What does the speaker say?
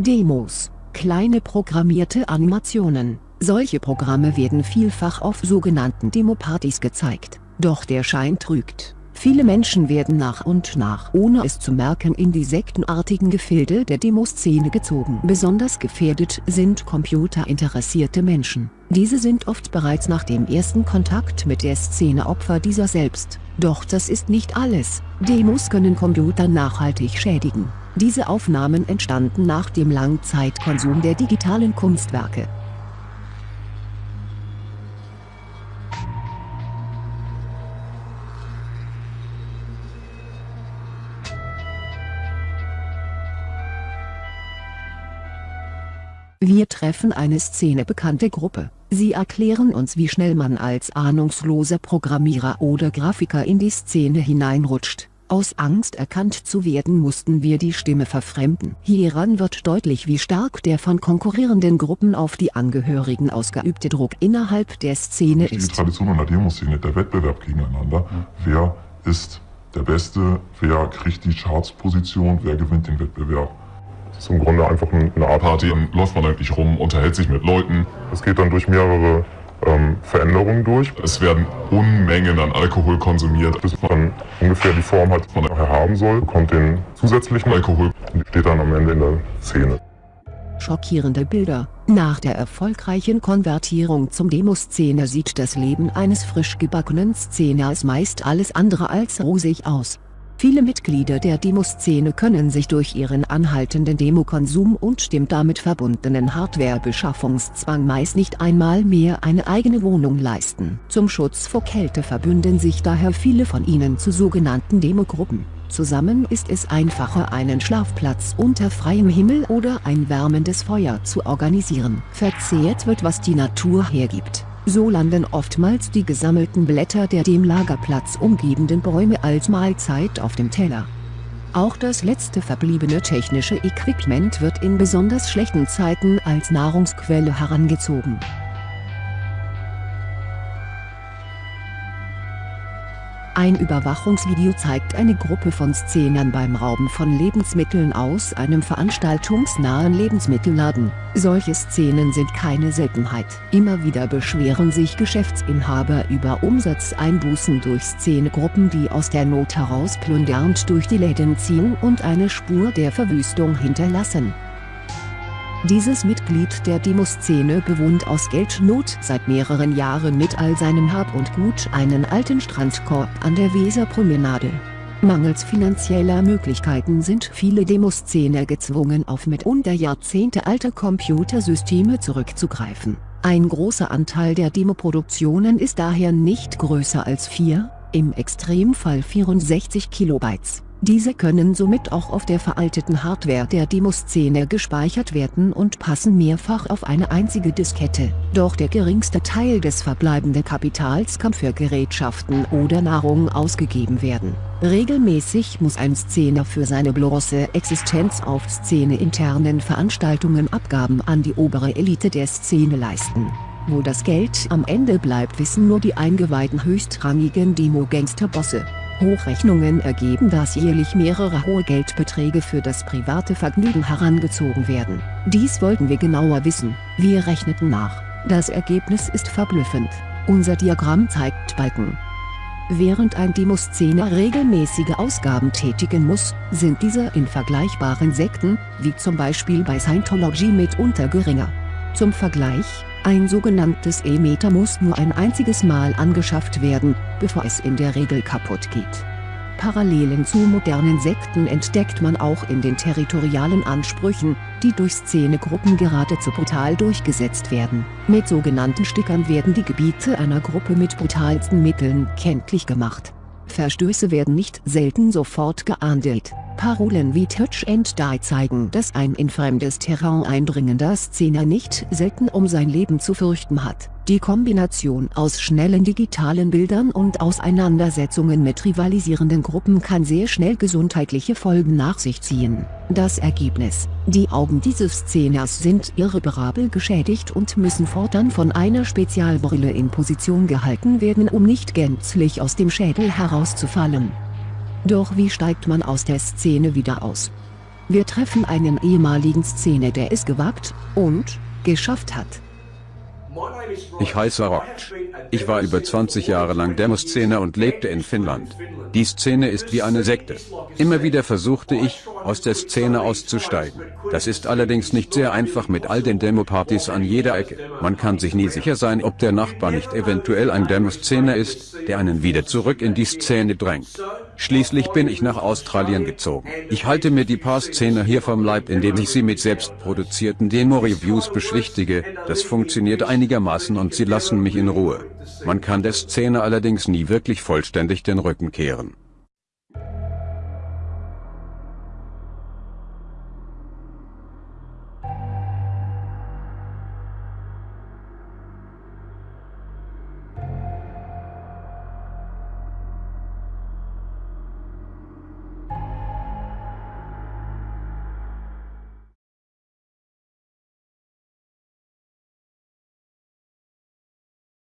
Demos, kleine programmierte Animationen. Solche Programme werden vielfach auf sogenannten Demopartys gezeigt, doch der Schein trügt. Viele Menschen werden nach und nach ohne es zu merken in die sektenartigen Gefilde der Demoszene gezogen. Besonders gefährdet sind computerinteressierte Menschen. Diese sind oft bereits nach dem ersten Kontakt mit der Szene Opfer dieser selbst. Doch das ist nicht alles, Demos können Computer nachhaltig schädigen. Diese Aufnahmen entstanden nach dem Langzeitkonsum der digitalen Kunstwerke. Wir treffen eine szenebekannte Gruppe. Sie erklären uns wie schnell man als ahnungsloser Programmierer oder Grafiker in die Szene hineinrutscht. Aus Angst erkannt zu werden mussten wir die Stimme verfremden. Hieran wird deutlich wie stark der von konkurrierenden Gruppen auf die Angehörigen ausgeübte Druck innerhalb der Szene ist. Die Tradition einer Demoszene, der Wettbewerb gegeneinander. Wer ist der Beste, wer kriegt die Chartsposition, wer gewinnt den Wettbewerb. Das ist im Grunde einfach eine Art Party, dann läuft man eigentlich rum, unterhält sich mit Leuten. Es geht dann durch mehrere ähm, Veränderungen durch. Es werden Unmengen an Alkohol konsumiert, bis man ungefähr die Form hat, die man nachher haben soll, bekommt den zusätzlichen Alkohol und steht dann am Ende in der Szene. Schockierende Bilder. Nach der erfolgreichen Konvertierung zum Demoszene sieht das Leben eines frisch gebackenen Szeners meist alles andere als rosig aus. Viele Mitglieder der Demoszene können sich durch ihren anhaltenden Demokonsum und dem damit verbundenen Hardwarebeschaffungszwang meist nicht einmal mehr eine eigene Wohnung leisten. Zum Schutz vor Kälte verbünden sich daher viele von ihnen zu sogenannten Demogruppen. Zusammen ist es einfacher einen Schlafplatz unter freiem Himmel oder ein wärmendes Feuer zu organisieren. Verzehrt wird was die Natur hergibt so landen oftmals die gesammelten Blätter der dem Lagerplatz umgebenden Bäume als Mahlzeit auf dem Teller. Auch das letzte verbliebene technische Equipment wird in besonders schlechten Zeiten als Nahrungsquelle herangezogen Ein Überwachungsvideo zeigt eine Gruppe von Szenern beim Rauben von Lebensmitteln aus einem veranstaltungsnahen Lebensmittelladen. Solche Szenen sind keine Seltenheit. Immer wieder beschweren sich Geschäftsinhaber über Umsatzeinbußen durch Szenegruppen die aus der Not heraus plündernd durch die Läden ziehen und eine Spur der Verwüstung hinterlassen. Dieses Mitglied der Demoszene bewohnt aus Geldnot seit mehreren Jahren mit all seinem Hab und Gut einen alten Strandkorb an der Weserpromenade. Mangels finanzieller Möglichkeiten sind viele Demoszene gezwungen auf mitunter Jahrzehnte alte Computersysteme zurückzugreifen. Ein großer Anteil der Demoproduktionen ist daher nicht größer als 4, im Extremfall 64 Kilobytes. Diese können somit auch auf der veralteten Hardware der Demoszene gespeichert werden und passen mehrfach auf eine einzige Diskette. Doch der geringste Teil des verbleibenden Kapitals kann für Gerätschaften oder Nahrung ausgegeben werden. Regelmäßig muss ein Szener für seine bloße Existenz auf Szene-internen Veranstaltungen Abgaben an die obere Elite der Szene leisten. Wo das Geld am Ende bleibt wissen nur die eingeweihten höchstrangigen Demo-Gangster-Bosse. Hochrechnungen ergeben dass jährlich mehrere hohe Geldbeträge für das private Vergnügen herangezogen werden. Dies wollten wir genauer wissen, wir rechneten nach. Das Ergebnis ist verblüffend. Unser Diagramm zeigt Balken. Während ein Demoszener regelmäßige Ausgaben tätigen muss, sind diese in vergleichbaren Sekten, wie zum Beispiel bei Scientology mitunter geringer. Zum Vergleich, ein sogenanntes E-Meter muss nur ein einziges Mal angeschafft werden, bevor es in der Regel kaputt geht. Parallelen zu modernen Sekten entdeckt man auch in den territorialen Ansprüchen, die durch Szenegruppen geradezu brutal durchgesetzt werden. Mit sogenannten Stickern werden die Gebiete einer Gruppe mit brutalsten Mitteln kenntlich gemacht. Verstöße werden nicht selten sofort geahndet. Parolen wie Touch and Die zeigen, dass ein in fremdes Terrain eindringender Szener nicht selten um sein Leben zu fürchten hat. Die Kombination aus schnellen digitalen Bildern und Auseinandersetzungen mit rivalisierenden Gruppen kann sehr schnell gesundheitliche Folgen nach sich ziehen. Das Ergebnis, die Augen dieses Szeners sind irreparabel geschädigt und müssen fortan von einer Spezialbrille in Position gehalten werden um nicht gänzlich aus dem Schädel herauszufallen. Doch wie steigt man aus der Szene wieder aus? Wir treffen einen ehemaligen Szene, der es gewagt und geschafft hat. Ich heiße Rock. Ich war über 20 Jahre lang Demoszene und lebte in Finnland. Die Szene ist wie eine Sekte. Immer wieder versuchte ich, aus der Szene auszusteigen. Das ist allerdings nicht sehr einfach mit all den Demopartys an jeder Ecke. Man kann sich nie sicher sein, ob der Nachbar nicht eventuell ein Demoszene ist, der einen wieder zurück in die Szene drängt. Schließlich bin ich nach Australien gezogen. Ich halte mir die Paar-Szene hier vom Leib, indem ich sie mit selbstproduzierten Demo-Reviews beschwichtige. Das funktioniert einigermaßen und sie lassen mich in Ruhe. Man kann der Szene allerdings nie wirklich vollständig den Rücken kehren.